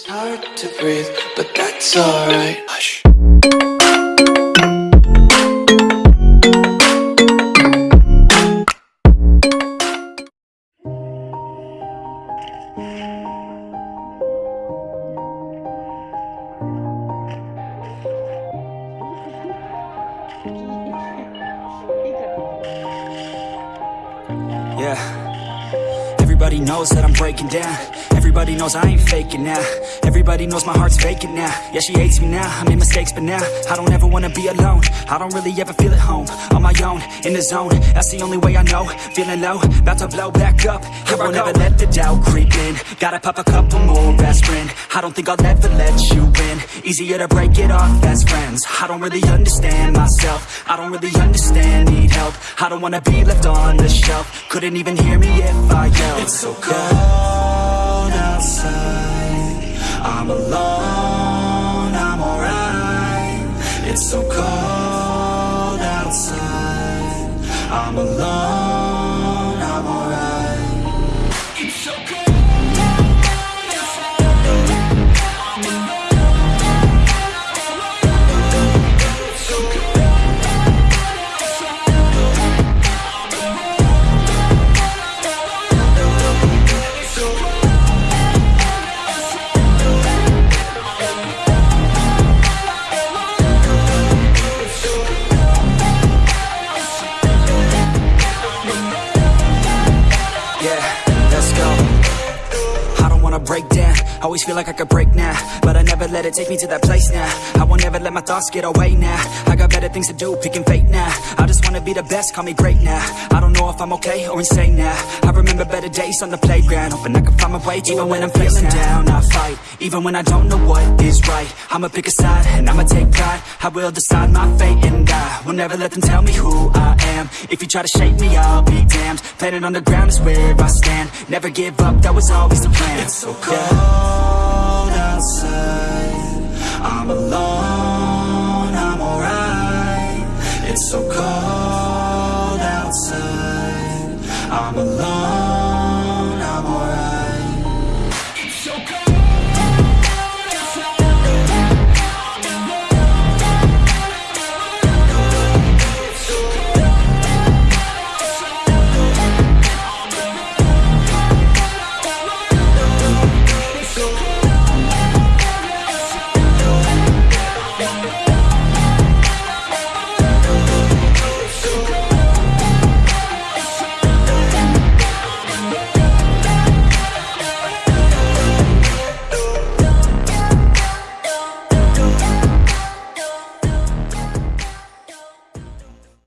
It's hard to breathe, but that's alright. Hush. Yeah. Everybody knows that I'm breaking down. Everybody knows I ain't faking now. Everybody knows my heart's vacant now. Yeah, she hates me now. I made mistakes, but now I don't ever wanna be alone. I don't really ever feel at home. On my own, in the zone. That's the only way I know. Feeling low, about to blow back up. Here I won't ever let the doubt creep in. Gotta pop a couple more aspirin. I don't think I'll ever let you win Easier to break it off best friends. I don't really understand myself. I don't really understand, need help. I don't wanna be left on the shelf. Couldn't even hear me if I yelled. It's so cold outside. I'm alone, I'm alright. It's so cold Yeah, let's go. I don't wanna break down. Always feel like I could break now, but I never let it take me to that place now. I won't ever let my thoughts get away now. I got better things to do, picking fate now. I just wanna be the best, call me great now. I don't know if I'm okay or insane now. I remember better days on the playground, hoping I can find my way. Even when I'm feeling down, I fight. Even when I don't know what is right, I'ma pick a side and I'ma take pride. I will decide my fate and I will never let them tell me who I am. If you try to shake me, I'll be damned. Planet on the ground is where I stand. Never give up, that was always the plan. It's so cold I'm alone.